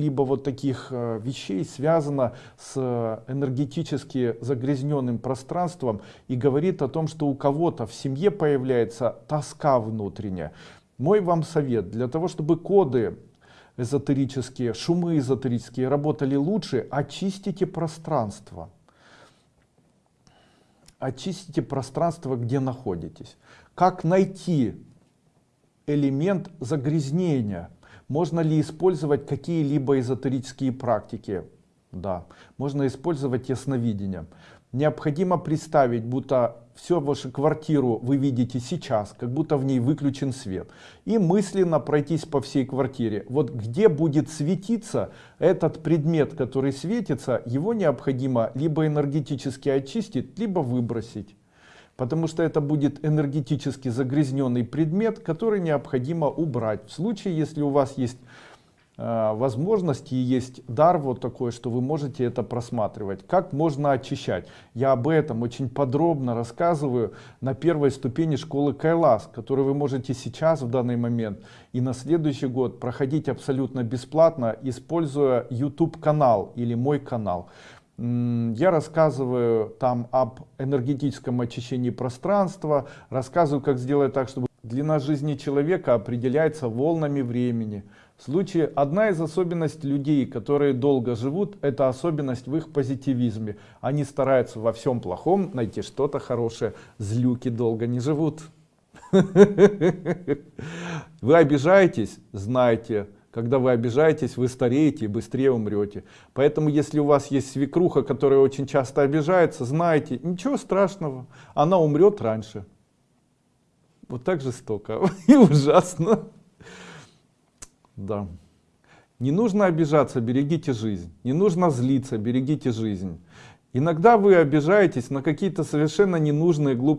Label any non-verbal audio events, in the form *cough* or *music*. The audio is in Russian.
либо вот таких э, вещей связано с э, энергетически загрязненным пространством и говорит о том, что у кого-то в семье появляется тоска внутренняя. Мой вам совет, для того, чтобы коды эзотерические, шумы эзотерические работали лучше, очистите пространство. Очистите пространство, где находитесь. Как найти элемент загрязнения? Можно ли использовать какие-либо эзотерические практики? Да. Можно использовать ясновидение. Необходимо представить, будто всю вашу квартиру вы видите сейчас, как будто в ней выключен свет. И мысленно пройтись по всей квартире. Вот где будет светиться этот предмет, который светится, его необходимо либо энергетически очистить, либо выбросить потому что это будет энергетически загрязненный предмет, который необходимо убрать. В случае, если у вас есть э, возможности есть дар вот такой, что вы можете это просматривать. Как можно очищать? Я об этом очень подробно рассказываю на первой ступени школы Кайлас, которую вы можете сейчас в данный момент и на следующий год проходить абсолютно бесплатно, используя YouTube канал или мой канал. Я рассказываю там об энергетическом очищении пространства, рассказываю, как сделать так, чтобы длина жизни человека определяется волнами времени. В случае, одна из особенностей людей, которые долго живут, это особенность в их позитивизме. Они стараются во всем плохом найти что-то хорошее. Злюки долго не живут. *laughs* Вы обижаетесь? Знайте когда вы обижаетесь, вы стареете и быстрее умрете. Поэтому, если у вас есть свекруха, которая очень часто обижается, знайте, ничего страшного, она умрет раньше. Вот так жестоко *laughs* и ужасно. Да. Не нужно обижаться, берегите жизнь. Не нужно злиться, берегите жизнь. Иногда вы обижаетесь на какие-то совершенно ненужные глупые